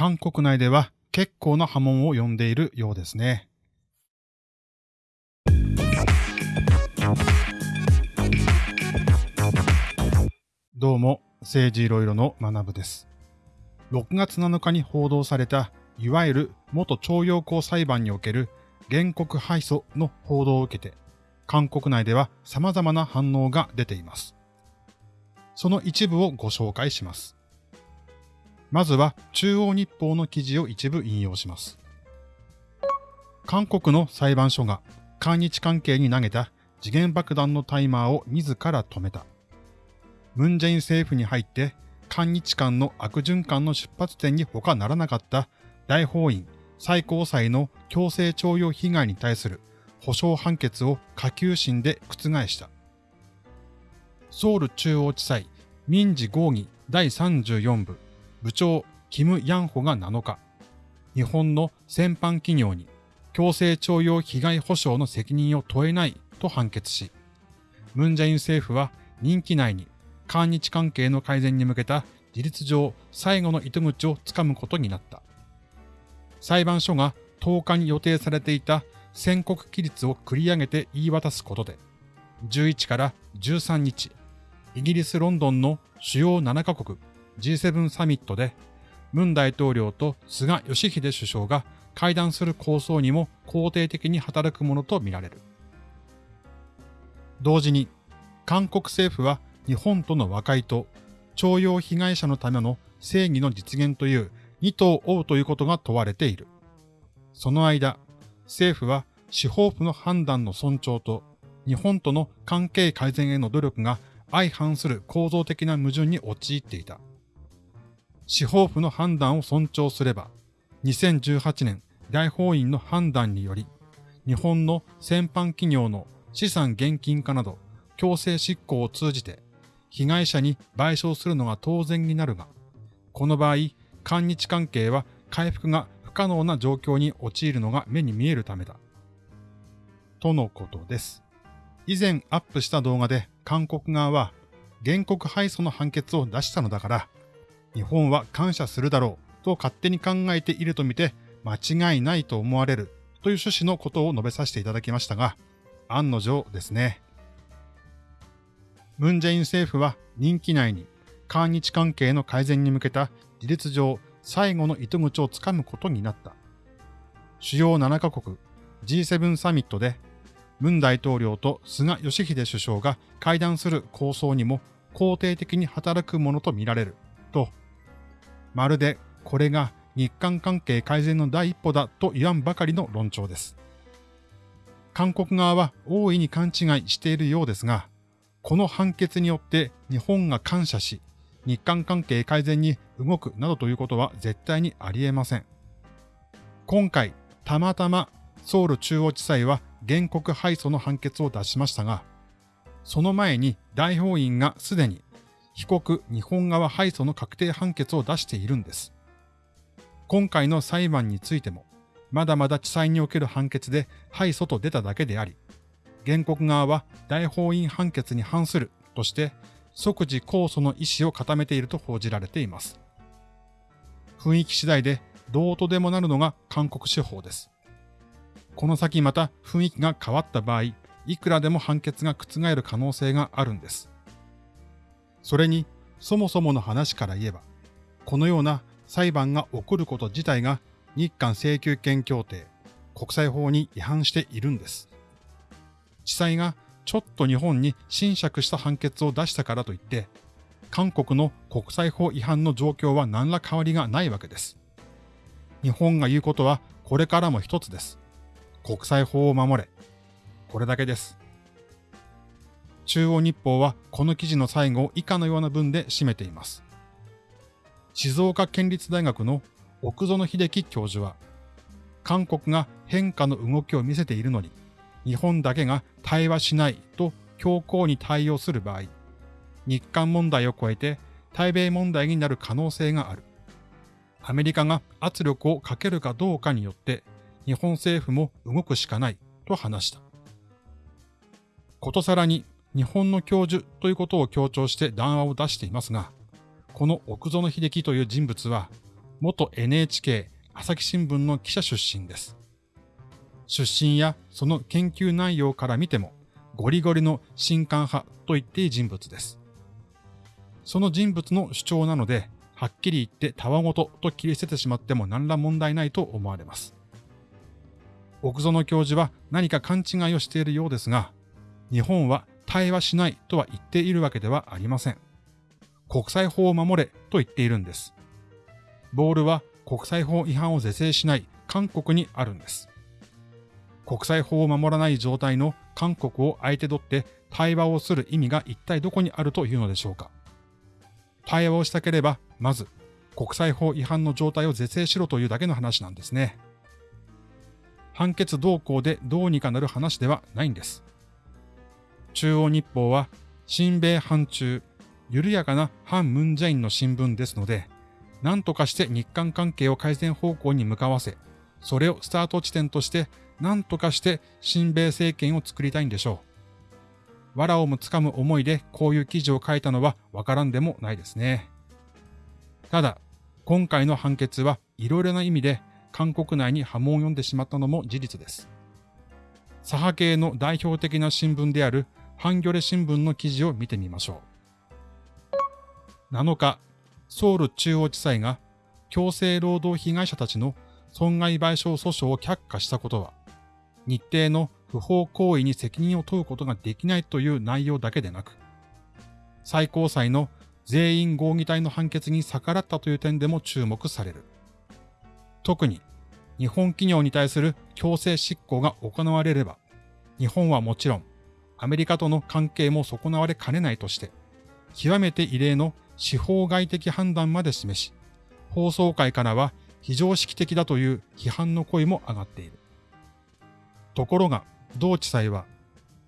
韓国内では結構な波紋を呼んでいるようですね。どうも、政治いろいろの学部です。6月7日に報道された、いわゆる元徴用工裁判における原告敗訴の報道を受けて、韓国内では様々な反応が出ています。その一部をご紹介します。まずは中央日報の記事を一部引用します。韓国の裁判所が韓日関係に投げた次元爆弾のタイマーを自ら止めた。ムンジェイン政府に入って韓日間の悪循環の出発点に他ならなかった大法院最高裁の強制徴用被害に対する保証判決を下級審で覆した。ソウル中央地裁民事合議第34部部長キム・ヤンホが7日、日本の戦犯企業に強制徴用被害保障の責任を問えないと判決し、ムンジェイン政府は任期内に韓日関係の改善に向けた事実上最後の糸口をつかむことになった。裁判所が10日に予定されていた宣告期日を繰り上げて言い渡すことで、11から13日、イギリス・ロンドンの主要7カ国 G7 サミットで、ムン大統領と菅義偉首相が会談する構想にも肯定的に働くものとみられる。同時に、韓国政府は日本との和解と徴用被害者のための正義の実現という二党を追うということが問われている。その間、政府は司法府の判断の尊重と日本との関係改善への努力が相反する構造的な矛盾に陥っていた。司法府の判断を尊重すれば、2018年大法院の判断により、日本の戦犯企業の資産現金化など強制執行を通じて被害者に賠償するのが当然になるが、この場合、韓日関係は回復が不可能な状況に陥るのが目に見えるためだ。とのことです。以前アップした動画で韓国側は原告敗訴の判決を出したのだから、日本は感謝するだろうと勝手に考えているとみて間違いないと思われるという趣旨のことを述べさせていただきましたが、案の定ですね。ムンジェイン政府は任期内に韓日関係の改善に向けた事実上最後の糸口をつかむことになった。主要7カ国 G7 サミットでムン大統領と菅義偉首相が会談する構想にも肯定的に働くものとみられると、まるでこれが日韓関係改善の第一歩だと言わんばかりの論調です。韓国側は大いに勘違いしているようですが、この判決によって日本が感謝し、日韓関係改善に動くなどということは絶対にあり得ません。今回、たまたまソウル中央地裁は原告敗訴の判決を出しましたが、その前に大法院がすでに被告日本側敗訴の確定判決を出しているんです。今回の裁判についても、まだまだ地裁における判決で敗訴と出ただけであり、原告側は大法院判決に反するとして即時控訴の意思を固めていると報じられています。雰囲気次第でどうとでもなるのが韓国司法です。この先また雰囲気が変わった場合、いくらでも判決が覆る可能性があるんです。それに、そもそもの話から言えば、このような裁判が起こること自体が日韓請求権協定、国際法に違反しているんです。地裁がちょっと日本に侵釈した判決を出したからといって、韓国の国際法違反の状況は何ら変わりがないわけです。日本が言うことはこれからも一つです。国際法を守れ。これだけです。中央日報はこの記事の最後を以下のような文で締めています。静岡県立大学の奥園秀樹教授は、韓国が変化の動きを見せているのに、日本だけが対話しないと強硬に対応する場合、日韓問題を超えて対米問題になる可能性がある。アメリカが圧力をかけるかどうかによって日本政府も動くしかないと話した。ことさらに日本の教授ということを強調して談話を出していますが、この奥園秀樹という人物は元 NHK 朝日新聞の記者出身です。出身やその研究内容から見ても、ゴリゴリの新刊派と言っていい人物です。その人物の主張なので、はっきり言ってたわごとと切り捨ててしまっても何ら問題ないと思われます。奥園教授は何か勘違いをしているようですが、日本は対話しないとは言っているわけではありません。国際法を守れと言っているんです。ボールは国際法違反を是正しない韓国にあるんです。国際法を守らない状態の韓国を相手取って対話をする意味が一体どこにあるというのでしょうか。対話をしたければ、まず国際法違反の状態を是正しろというだけの話なんですね。判決動向でどうにかなる話ではないんです。中央日報は、親米反中、緩やかな反ムンジェインの新聞ですので、何とかして日韓関係を改善方向に向かわせ、それをスタート地点として何とかして親米政権を作りたいんでしょう。藁をもつかむ思いでこういう記事を書いたのはわからんでもないですね。ただ、今回の判決はいろいろな意味で韓国内に波紋を呼んでしまったのも事実です。左派系の代表的な新聞であるハンギョレ新聞の記事を見てみましょう。7日、ソウル中央地裁が強制労働被害者たちの損害賠償訴訟を却下したことは、日程の不法行為に責任を問うことができないという内容だけでなく、最高裁の全員合議体の判決に逆らったという点でも注目される。特に日本企業に対する強制執行が行われれば、日本はもちろんアメリカとの関係も損なわれかねないとして、極めて異例の司法外的判断まで示し、放送会からは非常識的だという批判の声も上がっている。ところが、同地裁は、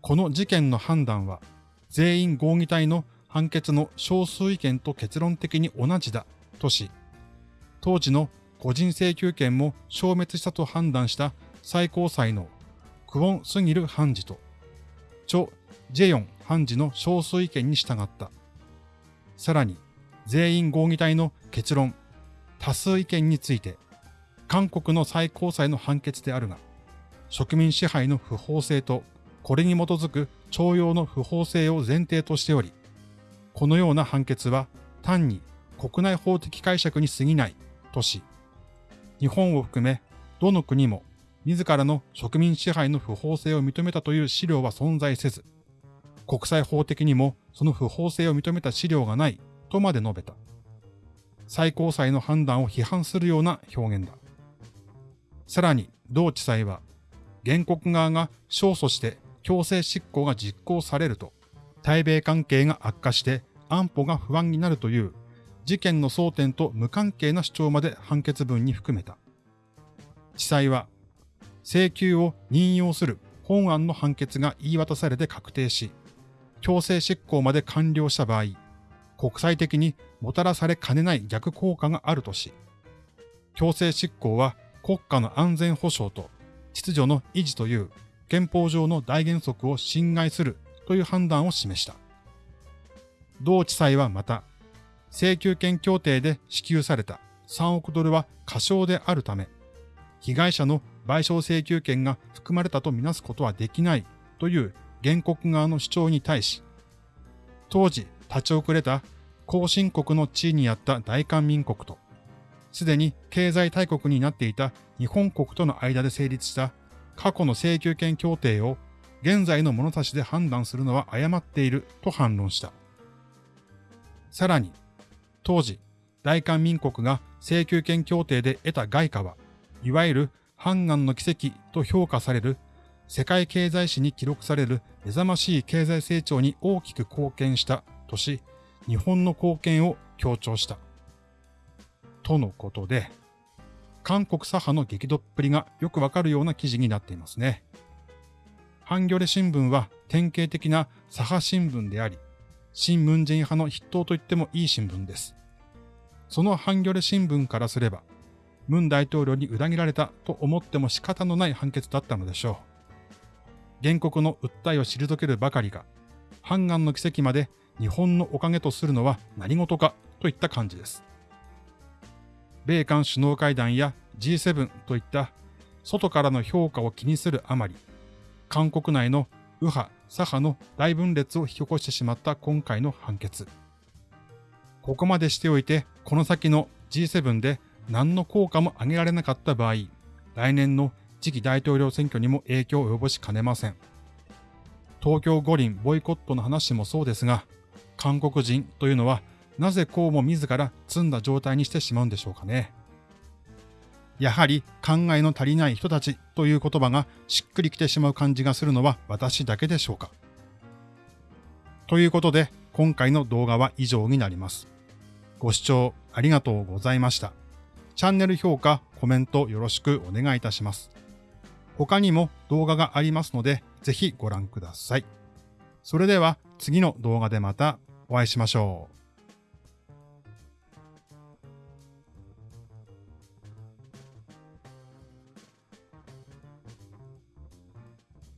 この事件の判断は、全員合議体の判決の少数意見と結論的に同じだとし、当時の個人請求権も消滅したと判断した最高裁のクオン・スギル判事と、チョ・ジェヨン判事の少数意見に従った。さらに、全員合議体の結論、多数意見について、韓国の最高裁の判決であるが、植民支配の不法性と、これに基づく徴用の不法性を前提としており、このような判決は単に国内法的解釈に過ぎないとし、日本を含めどの国も自らの植民支配の不法性を認めたという資料は存在せず、国際法的にもその不法性を認めた資料がないとまで述べた。最高裁の判断を批判するような表現だ。さらに、同地裁は、原告側が勝訴して強制執行が実行されると、対米関係が悪化して安保が不安になるという事件の争点と無関係な主張まで判決文に含めた。地裁は、請求を任用する本案の判決が言い渡されて確定し、強制執行まで完了した場合、国際的にもたらされかねない逆効果があるとし、強制執行は国家の安全保障と秩序の維持という憲法上の大原則を侵害するという判断を示した。同地裁はまた、請求権協定で支給された3億ドルは過少であるため、被害者の賠償請求権が含まれたとみなすことはできないという原告側の主張に対し、当時立ち遅れた後進国の地位にあった大韓民国と、すでに経済大国になっていた日本国との間で成立した過去の請求権協定を現在の物差しで判断するのは誤っていると反論した。さらに、当時、大韓民国が請求権協定で得た外貨は、いわゆる反岸の奇跡と評価される世界経済史に記録される目覚ましい経済成長に大きく貢献したとし、日本の貢献を強調した。とのことで、韓国左派の激怒っぷりがよくわかるような記事になっていますね。ハンギョレ新聞は典型的な左派新聞であり、新ムン派の筆頭と言ってもいい新聞です。そのハンギョレ新聞からすれば、ムン大統領に裏切られたと思っても仕方のない判決だったのでしょう。原告の訴えを退けるばかりが、判岸の奇跡まで日本のおかげとするのは何事かといった感じです。米韓首脳会談や G7 といった外からの評価を気にするあまり、韓国内の右派、左派の大分裂を引き起こしてしまった今回の判決。ここまでしておいて、この先の G7 で何の効果も上げられなかった場合、来年の次期大統領選挙にも影響を及ぼしかねません。東京五輪ボイコットの話もそうですが、韓国人というのはなぜこうも自ら積んだ状態にしてしまうんでしょうかね。やはり考えの足りない人たちという言葉がしっくりきてしまう感じがするのは私だけでしょうか。ということで今回の動画は以上になります。ご視聴ありがとうございました。チャンネル評価、コメントよろしくお願いいたします。他にも動画がありますのでぜひご覧ください。それでは次の動画でまたお会いしましょう。